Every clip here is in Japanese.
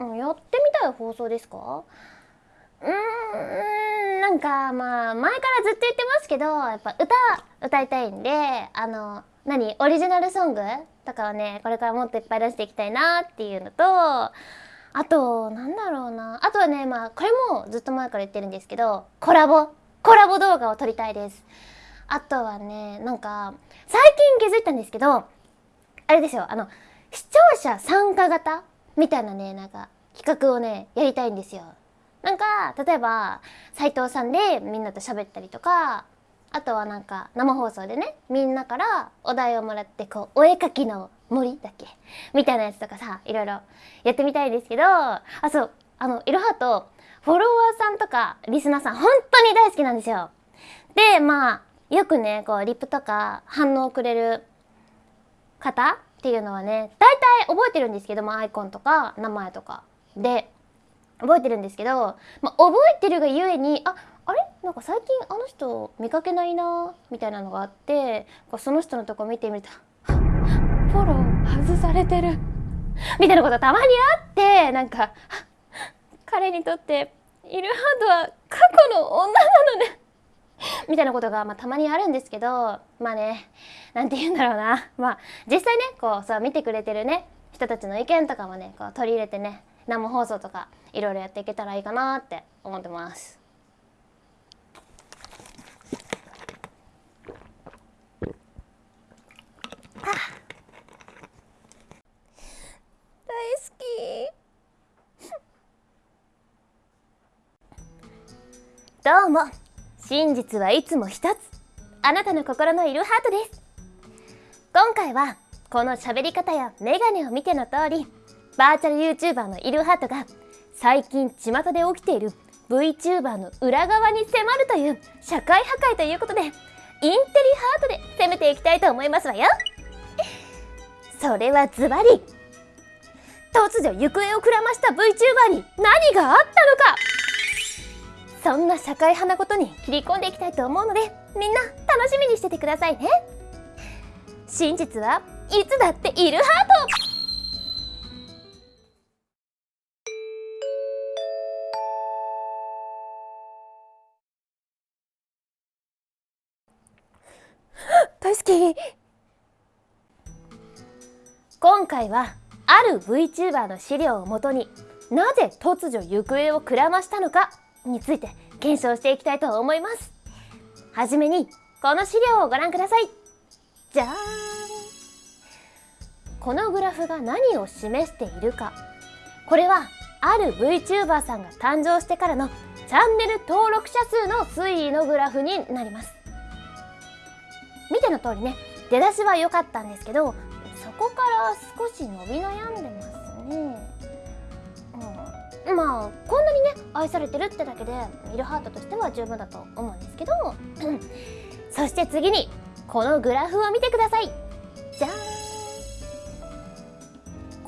うんやってみたい放送ですか？うーんなんかまあ前からずっと言ってますけどやっぱ歌歌いたいんであの何オリジナルソングとかはねこれからもっといっぱい出していきたいなっていうのとあとなんだろうな。あとはねまあこれもずっと前から言ってるんですけどコラボ。コラボ動画を撮りたいです。あとはねなんか最近気づいたんですけどあれですよあの視聴者参加型みたいなねなんか企画をねやりたいんですよ。なんか例えば斉藤さんでみんなと喋ったりとかあとはなんか生放送でねみんなからお題をもらってこうお絵描きの森だっけ？みたいなやつとかさいろいろやってみたいですけどあそうあのいろはとフォロワーさんとかリスナーさん本当に大好きなんですよ。でまあよくねこうリップとか反応をくれる方っていうのはね大体覚えてるんですけどもアイコンとか名前とか。で覚えてるんですけど、まあ、覚えてるがゆえにああれ？なんか最近あの人見かけないなみたいなのがあってこうその人のとこ見てみるとフォロー外されてるみたいなことたまにあってなんか彼にとってイルハートは過去の女なのね。みたいなことが、まあ、たまにあるんですけどまあねなんて言うんだろうな。まあ実際ねこうさ見てくれてるね人たちの意見とかもねこう取り入れてね生放送とかいろいろやっていけたらいいかなって思ってます。大好き。どうも真実はいつも一つ。あなたの心のいるハートです。今回はこの喋り方やメガネを見ての通りバーチャル YouTuber のイルハートが最近巷で起きている VTuber の裏側に迫るという社会破壊ということでインテリハートで攻めていきたいと思いますわよ。それはズバリ突如行方をくらました VTuber に何があったのか。そんな社会派なことに切り込んでいきたいと思うのでみんな楽しみにしててくださいね。真実はいつだっているハート。大好き今回はある VTuber の資料をもとになぜ突如行方をくらましたのかについて検証していきたいと思います。はじめにこの資料をご覧ください。じゃーん。このグラフが何を示しているか。これはある VTuber さんが誕生してからのチャンネル登録者数の推移のグラフになります。見ての通りね出だしは良かったんですけどそこから少し伸び悩んでますね、まあこんなにね愛されてるってだけでミルハートとしては十分だと思うんですけど そして次にこのグラフを見てください。じゃーん。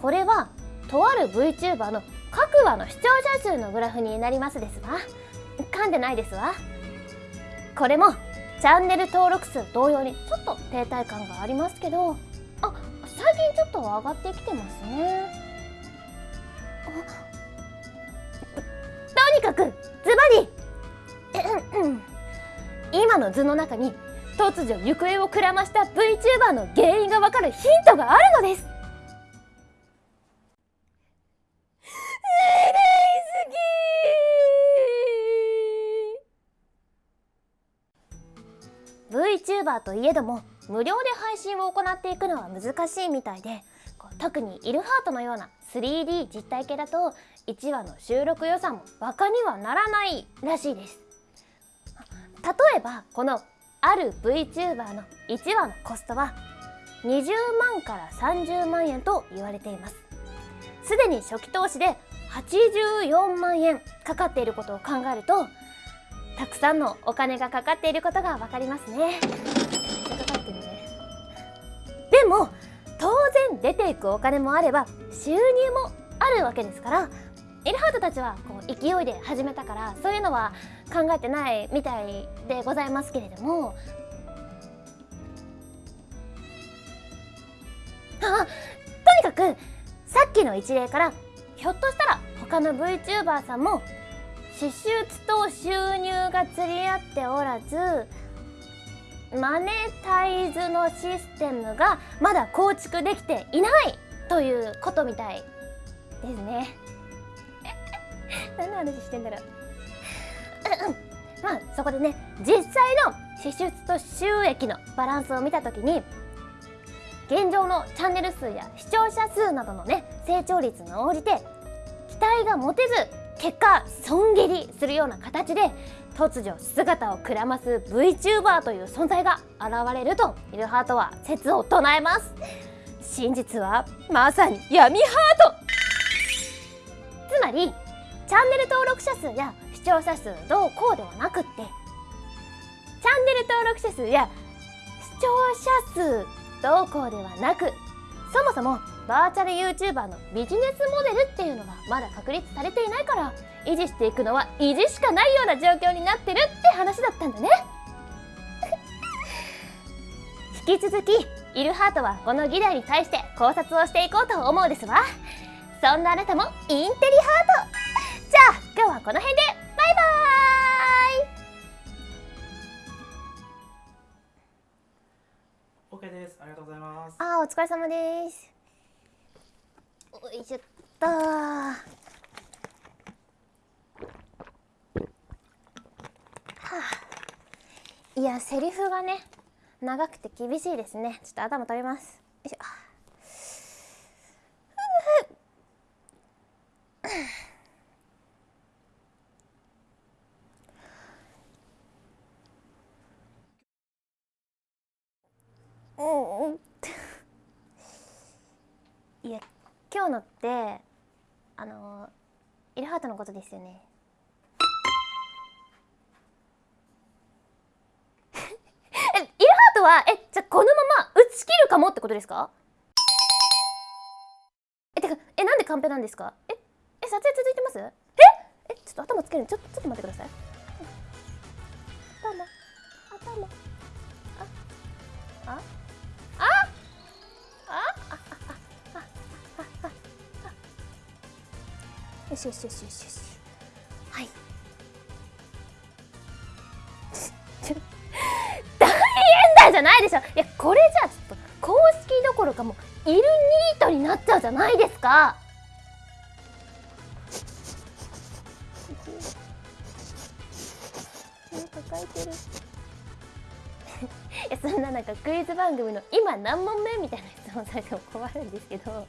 これはとある VTuber の各話の視聴者数のグラフになりますですわ。噛んでないですわ。これもチャンネル登録数同様にちょっと停滞感がありますけどあ最近ちょっと上がってきてますね。とにかくズバリ。今の図の中に突如行方をくらました VTuber の原因がわかるヒントがあるのです。大好き VTuber といえども無料で配信を行っていくのは難しいみたいで特にイルハートのような 3D 実体系だと1話の収録予算もバカにはならないらしいです。例えばこのある VTuber の1話のコストは20万から30万円と言われています。すでに初期投資で84万円かかっていることを考えるとたくさんのお金がかかっていることが分かりますね。でも出ていくお金もあれば収入もあるわけですからエルハートたちはこう勢いで始めたからそういうのは考えてないみたいでございますけれども。あとにかくさっきの一例からひょっとしたら他の VTuber さんも支出と収入が釣り合っておらずマネタイズのシステムがまだ構築できていないということみたいですね。何の話してんだろう。まあそこでね実際の支出と収益のバランスを見た時に現状のチャンネル数や視聴者数などのね成長率に応じて期待が持てず結果損切りするような形で突如姿をくらます VTuber という存在が現れるとイルハートは説を唱えます。真実はまさに闇ハート。つまりチャンネル登録者数や視聴者数どうこうではなくってチャンネル登録者数や視聴者数どうこうではなくそもそもバーチャル YouTuber のビジネスモデルっていうのがまだ確立されていないから維持していくのは維持しかないような状況になってるって話だったんだね。引き続きイルハートはこの議題に対して考察をしていこうと思うですわ。そんなあなたもインテリハート。じゃあ今日はこの辺でバイバーイ。OK です。ありがとうございます。あーお疲れ様です。おいしょっとはあいやセリフがね長くて厳しいですね。ちょっと頭取ります。よいしょ。うんいや今日のってあのイルハートのことですよね。はえじゃあこのまま打ち切るかもってことですか？えてかえなんでカンペなんですか？ええ撮影続いてます？え？えちょっと頭つけるちょちょっと待ってください。頭頭あああよしよしよしよしよし。じゃないですか。抱えてる。いやそんななんかクイズ番組の今何問目みたいな質問されても困るんですけど。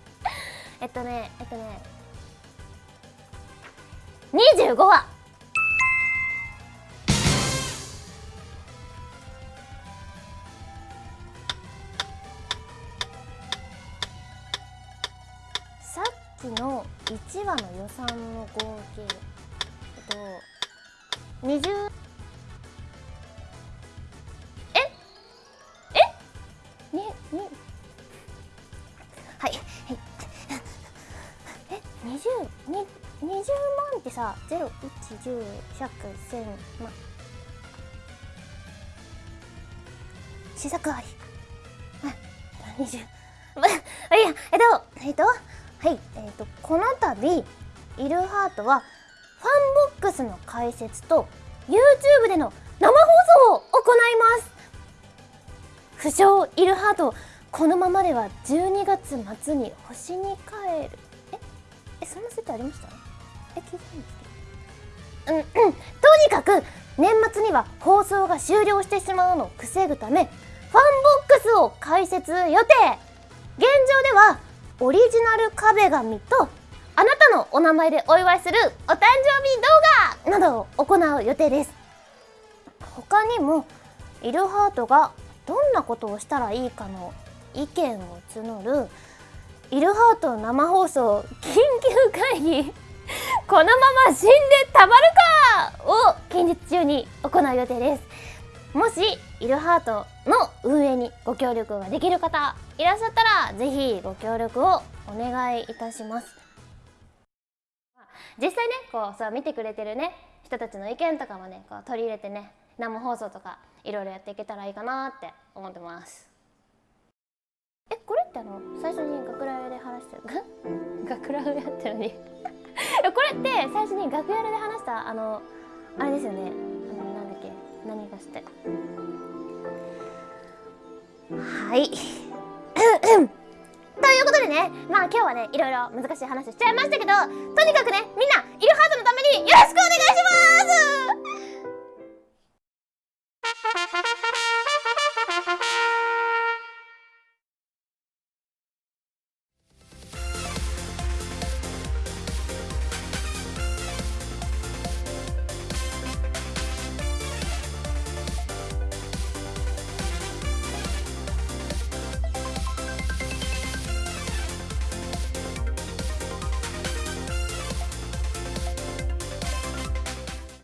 えっとねえっとね。25話の1話の予算の合計えっと20え？え？にに？はいはい。え？二十に20万ってさ01101001000万試作あり20あいやえっとえっと？はい。えっとこの度イルハートはファンボックスの解説と YouTube での生放送を行います。不肖イルハートこのままでは12月末に星に帰る。え？えそんな設定ありました？え聞いたんですけど。うんうん。とにかく年末には放送が終了してしまうのを防ぐためファンボックスを開設予定。現状ではオリジナル壁紙とあなたのお名前でお祝いするお誕生日動画などを行う予定です。他にもイルハートがどんなことをしたらいいかの意見を募るイルハート生放送緊急会議このまま死んでたまるかを近日中に行う予定です。もしイルハートの運営にご協力ができる方いらっしゃったらぜひご協力をお願いいたします。実際ねこうさ見てくれてるね人たちの意見とかもねこう取り入れてね生放送とかいろいろやっていけたらいいかなって思ってます。えこれってあの最初に学ランで話してる学ランやってるのに。これって最初に楽屋で話したあのあれですよね。あのなんだっけ何がして。はい。ということでねまあ今日はねいろいろ難しい話しちゃいましたけどとにかくねみんなイルハートのためによろしくお願いします